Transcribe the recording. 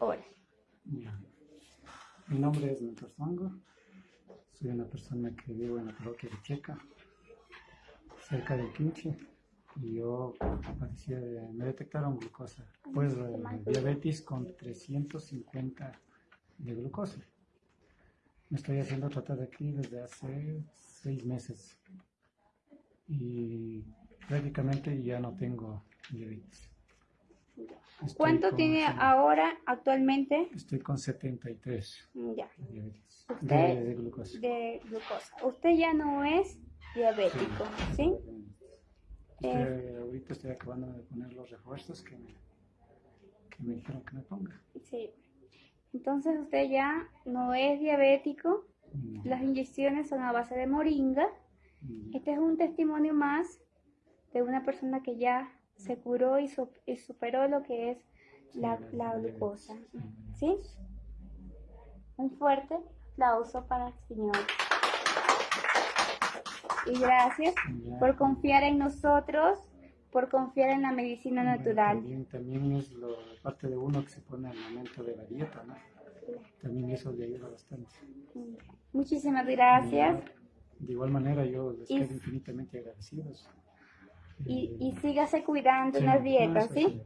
horas. Ya. Mi nombre es Mentor Zongo. Soy una persona que vivo en la parroquia de Checa, cerca del Quinche. Y yo padecí de- me detectaron glucosa, pues eh, diabetes con 350 de glucosa. Me estoy haciendo tratar aquí desde hace seis meses. Y prácticamente ya no tengo diabetes. Estoy ¿Cuánto con- tiene ahora actualmente? Estoy con 73 Ya, de diabetes. ¿Usted? De, de glucosa. de glucosa. Usted ya no es diabético, ¿sí? Estoy- ahorita estoy acabando de poner los refuerzos que me, que me dijeron que me ponga. Sí. Entonces usted ya no es diabético. Mm, Las inyecciones son a base de moringa. mm, Este es un testimonio más de una persona que ya se curó y, y superó lo que es la, la glucosa. ¿Sí? Un fuerte aplauso para el Señor. Y gracias por confiar en nosotros, por confiar en la medicina Bueno, natural. También, también es lo, parte de uno que se pone al momento de la dieta, ¿no? También eso le ayuda bastante. Muchísimas gracias De igual manera, yo les quedo infinitamente agradecidos. Y, y sígase cuidando en sí, las no, dietas, sí.